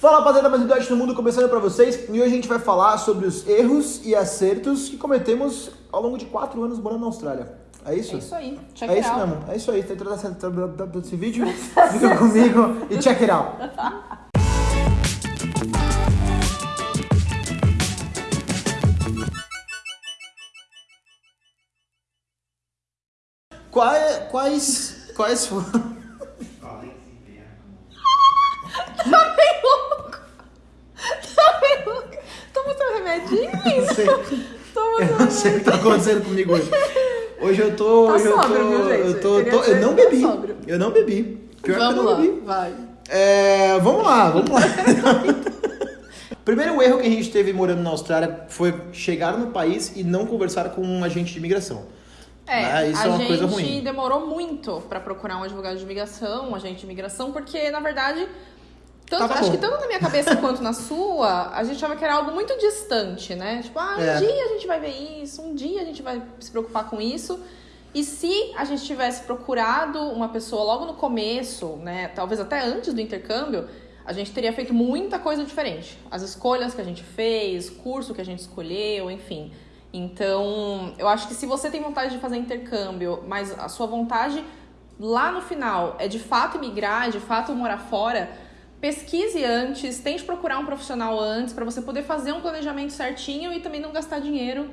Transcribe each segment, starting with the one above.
Fala rapaziada, mais um Dodge no Mundo começando pra vocês e hoje a gente vai falar sobre os erros e acertos que cometemos ao longo de quatro anos morando na Austrália. É isso? É isso aí. Check É it isso out. mesmo, é isso aí. Tá entrando esse vídeo? Fica comigo e check it out. Quais, quais, quais foram... Tá bem louco. Tá bem louco. Toma seu remedinho, Eu sei, eu não sei o que tá acontecendo comigo hoje. Hoje eu tô. Tá hoje eu tô. sóbrio, viu, gente? Eu, tô, tô- eu não tá bebi. sóbrio. Eu não bebi. Pior que eu Vamos não lá, bebi. vai. É, vamos lá, vamos lá. Primeiro erro que a gente teve morando na Austrália foi chegar no país e não conversar com um agente de imigração. É, Ah, isso a é uma gente coisa ruim. demorou muito pra procurar um advogado de imigração, um agente de imigração, porque, na verdade, tanto- Tava acho bom. que tanto na minha cabeça quanto na sua, a gente achava que era algo muito distante, né? Tipo, ah, um É. dia a gente vai ver isso, um dia a gente vai se preocupar com isso. E se a gente tivesse procurado uma pessoa logo no começo, né, talvez até antes do intercâmbio, a gente teria feito muita coisa diferente. As escolhas que a gente fez, curso que a gente escolheu, enfim. Então, eu acho que se você tem vontade de fazer intercâmbio, mas a sua vontade lá no final é de fato emigrar, é de fato morar fora, pesquise antes, tente procurar um profissional antes para você poder fazer um planejamento certinho e também não gastar dinheiro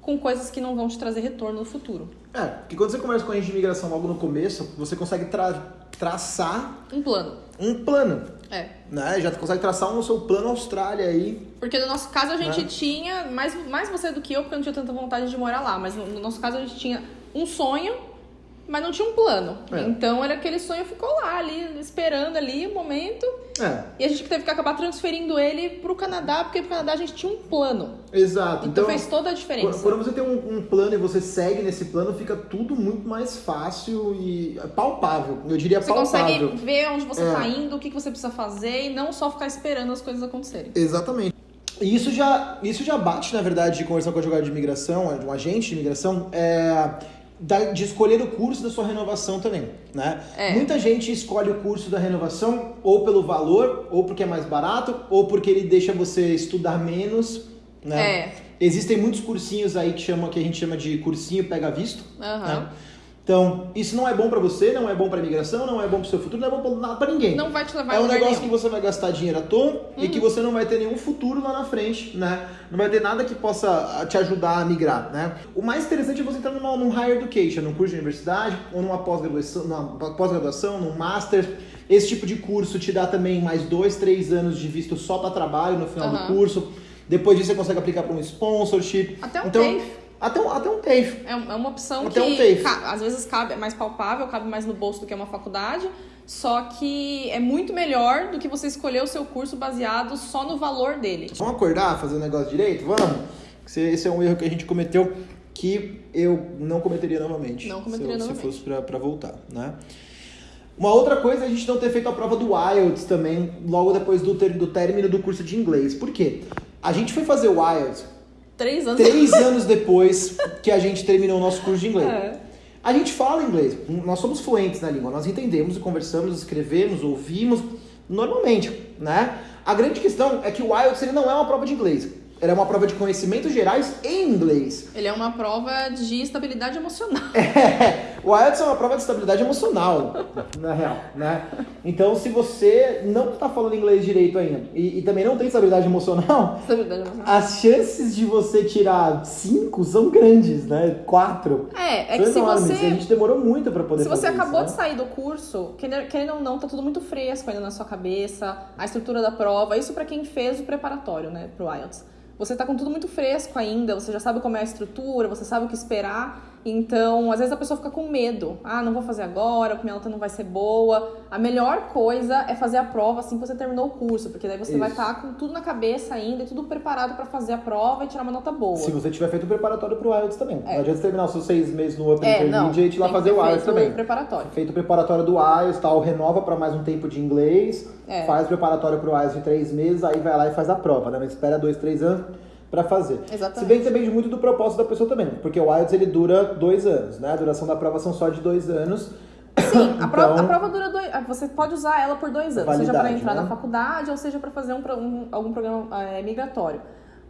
com coisas que não vão te trazer retorno no futuro. É, porque quando você conversa com a agente de imigração logo no começo, você consegue tra- traçar Um plano. um plano. É. Né? Já consegue traçar um seu plano Austrália aí. Porque no nosso caso a gente Né? tinha, mais, mais você do que eu, porque eu não tinha tanta vontade de morar lá, mas no, no nosso caso a gente tinha um sonho, mas não tinha um plano. É. Então era aquele sonho ficou lá, ali, esperando ali o momento. É, E a gente teve que acabar transferindo ele pro Canadá, porque pro Canadá a gente tinha um plano. exato. Então, fez toda a diferença. Quando você tem um, um plano e você segue nesse plano, fica tudo muito mais fácil e palpável. Eu diria Você palpável. consegue ver onde você É. tá indo, o que, que você precisa fazer e não só ficar esperando as coisas acontecerem. Exatamente. E isso já, isso já bate, na verdade, de conversar com o advogado de imigração, de um agente de imigração, é, da- de escolher o curso da sua renovação também, né? É. Muita gente escolhe o curso da renovação ou pelo valor, ou porque é mais barato, ou porque ele deixa você estudar menos, né? É. Existem muitos cursinhos aí que, chama, que a gente chama de cursinho pega visto, Aham. né? Então, isso não é bom pra você, não é bom pra imigração, não é bom pro seu futuro, não é bom pra nada pra ninguém. Não vai te levar É um negócio nenhum. que você vai gastar dinheiro à toa e que você não vai ter nenhum futuro lá na frente, né? Não vai ter nada que possa ah, te ajudar a migrar, né? O mais interessante é você entrar numa, num higher education, num curso de universidade ou numa pós-graduação, numa pós-graduação, num master. Esse tipo de curso te dá também mais dois, três anos de visto só para trabalho no final Aham. do curso. Depois disso você consegue aplicar para um sponsorship. Até um então, TAFE. Até um, até um TAFE. É um- é uma opção Até um que ca- às vezes cabe, é mais palpável, cabe mais no bolso do que uma faculdade, só que é muito melhor do que você escolher o seu curso baseado só no valor dele. Vamos acordar, fazer o negócio direito? Vamos? Esse, esse é um erro que a gente cometeu que eu não cometeria novamente. Não cometeria se, eu- novamente. Se fosse pra, pra voltar, né? Uma outra coisa é a gente não ter feito a prova do IELTS também logo depois do, ter, do término do curso de inglês. Por quê? A gente foi fazer o IELTS Três anos. três anos depois que a gente terminou o nosso curso de inglês. É. A gente fala inglês, nós somos fluentes na língua, nós entendemos e conversamos, escrevemos, ouvimos normalmente, né? A grande questão é que o IELTS ele não é uma prova de inglês, ele é uma prova de conhecimentos gerais em inglês. Ele é uma prova de estabilidade emocional. É, o IELTS é uma prova de estabilidade emocional, na real, né? Então, se você não tá falando inglês direito ainda e, e também não tem estabilidade emocional, Estabilidade emocional. as chances de você tirar cinco são grandes, né? Quatro. É, é que se enormes. você E a gente demorou muito pra poder Se você acabou isso, de né? sair do curso, querendo querendo ou não, tá tudo muito fresco ainda na sua cabeça, a estrutura da prova, isso pra quem fez o preparatório, né, pro IELTS. Você tá com tudo muito fresco ainda, você já sabe como é a estrutura, você sabe o que esperar, então às vezes a pessoa fica com medo. Ah, não vou fazer agora, minha nota não vai ser boa. A melhor coisa é fazer a prova assim que você terminou o curso, porque daí você vai Isso. estar com tudo na cabeça ainda e tudo preparado pra fazer a prova e tirar uma nota boa. Se você tiver feito o preparatório pro IELTS também. É. Não adianta você terminar os seus seis meses no Open É, Intermediate e ir lá fazer o IELTS também. preparatório. Feito o preparatório do IELTS, tal, renova pra mais um tempo de inglês, É. faz o preparatório pro IELTS de três meses, aí vai lá e faz a prova, né? Mas espera dois, três anos pra fazer. Exatamente. Se bem que depende muito do propósito da pessoa também, porque o IELTS ele dura dois anos, né? A duração da prova são só de dois anos. Sim, a, prova, Então- a prova dura dois. ah, Você pode usar ela por dois anos, seja para entrar né? na faculdade ou seja para fazer um, um- algum programa é, migratório.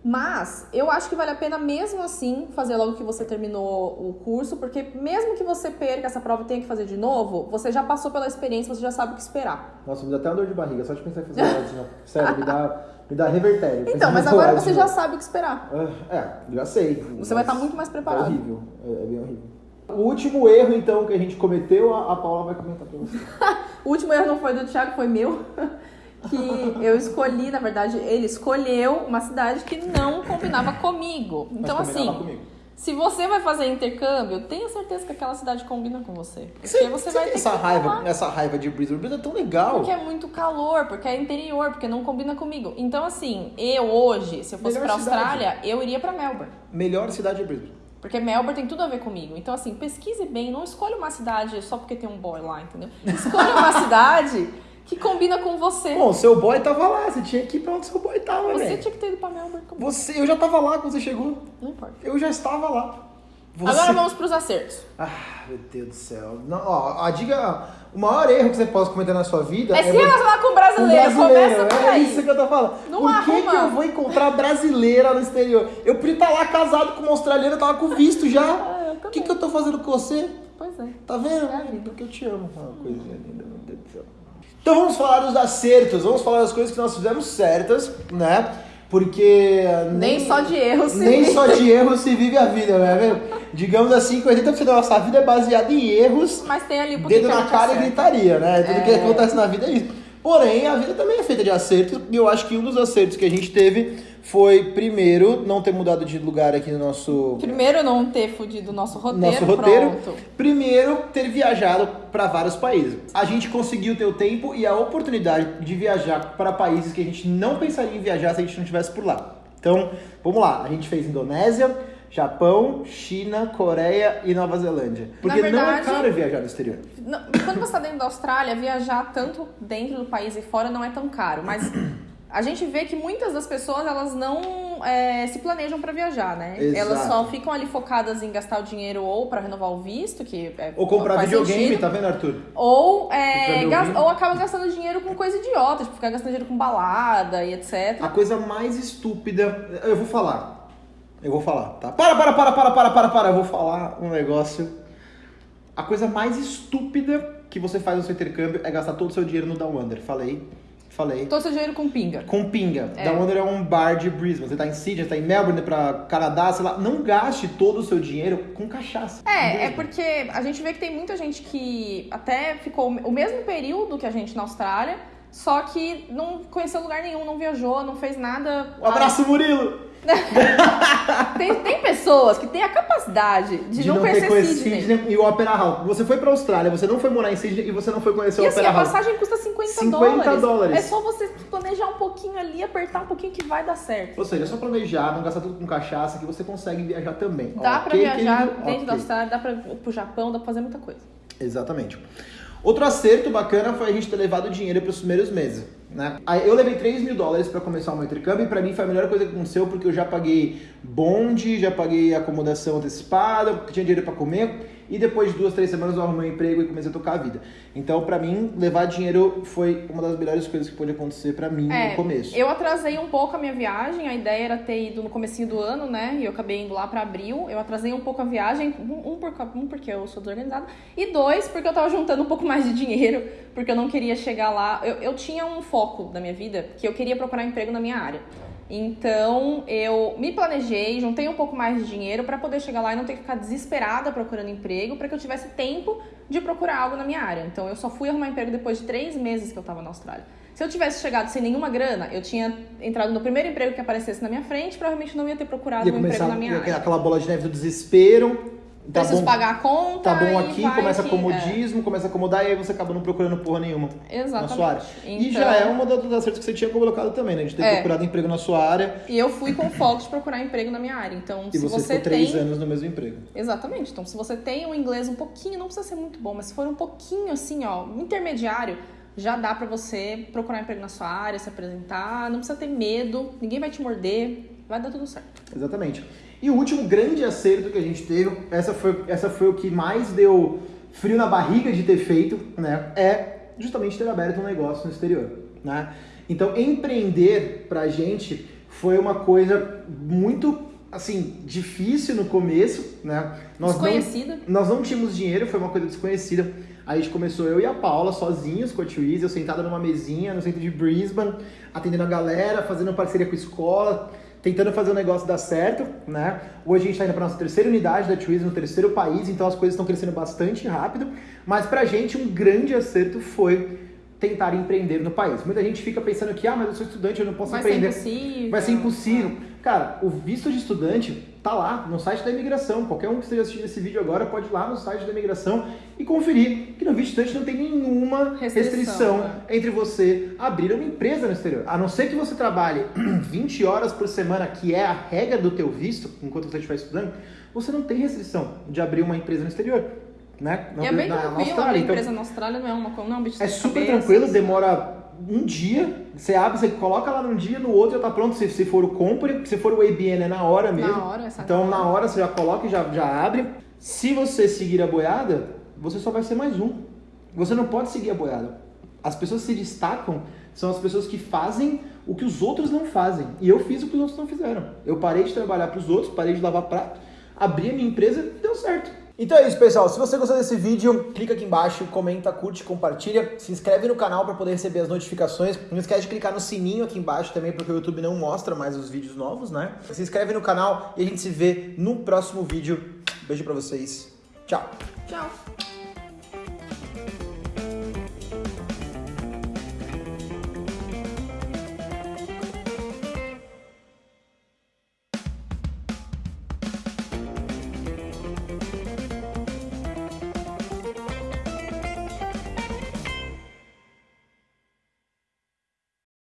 Mas eu acho que vale a pena mesmo assim fazer logo que você terminou o curso, porque mesmo que você perca essa prova e tenha que fazer de novo, você já passou pela experiência, você já sabe o que esperar. Nossa, me dá até uma dor de barriga, só de pensar em fazer aula de novo. Sério, me dá, me dá revertério. Então, mas agora você já sabe o que esperar. Ah, É, já sei. Você vai estar muito mais É preparado. horrível, é, é bem horrível. O último erro, então, que a gente cometeu, a, a Paula vai comentar pra você. O último erro não foi do Thiago, foi meu. Que eu escolhi, na verdade, ele escolheu uma cidade que não combinava comigo. Então, combinava assim, comigo. Se você vai fazer intercâmbio, tenha certeza que aquela cidade combina com você. Porque Você, você vai ter essa que raiva, falar. essa raiva de Brisbane. Brisbane é tão legal. Porque é muito calor, porque é interior, porque não combina comigo. Então, assim, eu hoje, se eu fosse cidade. Austrália, eu iria pra Melbourne. Melhor cidade é Brisbane. Porque Melbourne tem tudo a ver comigo. Então, assim, pesquise bem. Não escolha uma cidade só porque tem um boy lá, entendeu? Escolha uma cidade que combina com você. Bom, seu boy tava lá, você tinha que ir pra onde seu boy tava, Você tinha que ter ido pra Melbourne. Você, eu já tava lá quando você chegou. Não importa. Eu já estava lá. Você... Agora vamos pros acertos. Ah, meu Deus do céu. Não, ó, a diga, o maior erro que você pode cometer na sua vida É se você- relacionar com o com brasileiro. Começa por é aí. isso que eu tô falando. Não Por que, que eu vou encontrar brasileira no exterior? Eu podia estar lá casado com uma australiana, eu tava com visto já. Ah, eu O que, que eu tô fazendo com você? Pois é. Tá vendo? É. Porque eu te amo. Uma coisinha linda, meu Deus do céu. Então vamos falar dos acertos, vamos falar das coisas que nós fizemos certas, né? Porque. Nem só de erros se Nem vive. só de erros se vive a vida, não é mesmo? Digamos assim que 80% da nossa vida é baseada em erros Mas tem ali um dedo que na cara e acerta. gritaria, né? Tudo que É. acontece na vida é isso. Porém, a vida também é feita de acertos, e eu acho que um dos acertos que a gente teve foi, primeiro, não ter mudado de lugar aqui no nosso, Primeiro, não ter fudido o nosso roteiro. nosso roteiro. Pronto. Primeiro, ter viajado para vários países. A gente conseguiu ter o tempo e a oportunidade de viajar para países que a gente não pensaria em viajar se a gente não estivesse por lá. Então, vamos lá. A gente fez Indonésia, Japão, China, Coreia e Nova Zelândia. Porque não é verdade- caro viajar no exterior. Não, quando você está dentro da Austrália, viajar tanto dentro do país e fora não é tão caro. Mas a gente vê que muitas das pessoas elas não é, se planejam para viajar, né? Exato. Elas só ficam ali focadas em gastar o dinheiro ou para renovar o visto, que é, Ou comprar videogame, sentido, tá vendo, Arthur? Ou, é, me gas- ouvir? ou acaba gastando dinheiro com coisa idiota, tipo, ficar gastando dinheiro com balada e etc. A coisa mais estúpida. Eu vou falar. Eu vou falar, tá? Para, para, para, para, para, para, para. Eu vou falar um negócio. A coisa mais estúpida que você faz no seu intercâmbio é gastar todo o seu dinheiro no Down Under. Falei. Falei. Todo seu dinheiro com pinga. Com pinga. É. Down Under é um bar de Brisbane. Você tá em Sydney, você tá em Melbourne, pra Canadá, sei lá. Não gaste todo o seu dinheiro com cachaça. É, é porque a gente vê que tem muita gente que até ficou o mesmo período que a gente na Austrália, só que não conheceu lugar nenhum, não viajou, não fez nada. Um abraço, Murilo! Tem, tem pessoas que têm a capacidade de, De não, não conhecer Sydney. Sydney e o Opera House. Você foi pra Austrália, você não foi morar em Sydney e você não foi conhecer E o assim, Opera a House. passagem custa 50, 50 dólares. É só você planejar um pouquinho ali, apertar um pouquinho que vai dar certo. Ou seja, é só planejar, não gastar tudo com cachaça, que você consegue viajar também. Dá pra Ok, viajar querido? dentro da Ok. Austrália, dá pra ir pro Japão, dá pra fazer muita coisa. Exatamente. Outro acerto bacana foi a gente ter levado dinheiro para os primeiros meses. Né? Eu levei 3 mil dólares para começar o meu intercâmbio e para mim foi a melhor coisa que aconteceu porque eu já paguei bonde, já paguei acomodação antecipada, tinha dinheiro para comer e depois de duas, três semanas eu arrumei um emprego e comecei a tocar a vida. Então, para mim, levar dinheiro foi uma das melhores coisas que pôde acontecer para mim É, no começo. Eu atrasei um pouco a minha viagem, a ideia era ter ido no comecinho do ano, né? E eu acabei indo lá pra abril. Eu atrasei um pouco a viagem, um, um por, um porque eu sou desorganizada, e dois, porque eu tava juntando um pouco mais de dinheiro, porque eu não queria chegar lá. Eu, eu tinha um foco da minha vida que eu queria procurar emprego na minha área. Então eu me planejei, juntei um pouco mais de dinheiro pra poder chegar lá e não ter que ficar desesperada procurando emprego, pra que eu tivesse tempo de procurar algo na minha área. Então eu só fui arrumar emprego depois de três meses que eu tava na Austrália. Se eu tivesse chegado sem nenhuma grana, eu tinha entrado no primeiro emprego que aparecesse na minha frente, provavelmente não ia ter procurado Ia um emprego começar na minha área. aquela bola de neve do desespero. Tá Preciso bom, pagar a conta. tá bom e aqui, começa que- comodismo, começa a acomodar e aí você acaba não procurando porra nenhuma. É, exatamente. na sua área. E Então- já é uma das acertos que você tinha colocado também, né? De ter É. procurado emprego na sua área E eu fui com foco de procurar emprego na minha área. Então, e se você, você, ficou três tem. anos no mesmo emprego. Exatamente. Então, se você tem um inglês um pouquinho, não precisa ser muito bom, mas se for um pouquinho assim, ó, intermediário, já dá pra você procurar emprego na sua área, se apresentar, não precisa ter medo, ninguém vai te morder, vai dar tudo certo. Exatamente. E o último grande acerto que a gente teve, essa foi, essa foi o que mais deu frio na barriga de ter feito, né, é justamente ter aberto um negócio no exterior, né? Então, empreender pra gente foi uma coisa muito assim, difícil no começo, né? Nós desconhecida. Não, nós não tínhamos dinheiro, foi uma coisa desconhecida. A gente começou eu e a Paula sozinhos com a Twizy, eu sentada numa mesinha no centro de Brisbane, atendendo a galera, fazendo parceria com a escola, tentando fazer o negócio dar certo, né? Hoje a gente está indo para nossa terceira unidade da Twizy, no terceiro país, então as coisas estão crescendo bastante rápido. Mas pra gente um grande acerto foi tentar empreender no país. Muita gente fica pensando que, ah, mas eu sou estudante, eu não posso Vai empreender. Ser impossível. Vai ser impossível. Cara, o visto de estudante tá lá no site da imigração. Qualquer um que esteja assistindo esse vídeo agora pode ir lá no site da imigração e conferir que no visto de estudante não tem nenhuma restrição, restrição né? entre você abrir uma empresa no exterior. A não ser que você trabalhe 20 horas por semana, que é a regra do teu visto, enquanto você estiver estudando, você não tem restrição de abrir uma empresa no exterior. Né? e é bem na, tranquilo, na Austrália. empresa então, na Austrália não é uma não é um bicho É super cabeça, tranquilo, demora um dia, você abre, você coloca lá num dia, no outro já tá pronto. Se, se for o compre, se for o ABN é na hora mesmo. Na hora, Então na hora você já coloca e já, já abre. Se você seguir a boiada, você só vai ser mais um. Você não pode seguir a boiada. As pessoas que se destacam são as pessoas que fazem o que os outros não fazem. E eu fiz o que os outros não fizeram. Eu parei de trabalhar para os outros, parei de lavar prato, abri a minha empresa e deu certo. Então é isso, pessoal. Se você gostou desse vídeo, clica aqui embaixo, comenta, curte, compartilha, se inscreve no canal para poder receber as notificações. Não esquece de clicar no sininho aqui embaixo também, porque o YouTube não mostra mais os vídeos novos, né? Se inscreve no canal e a gente se vê no próximo vídeo. Beijo para vocês. Tchau. Tchau.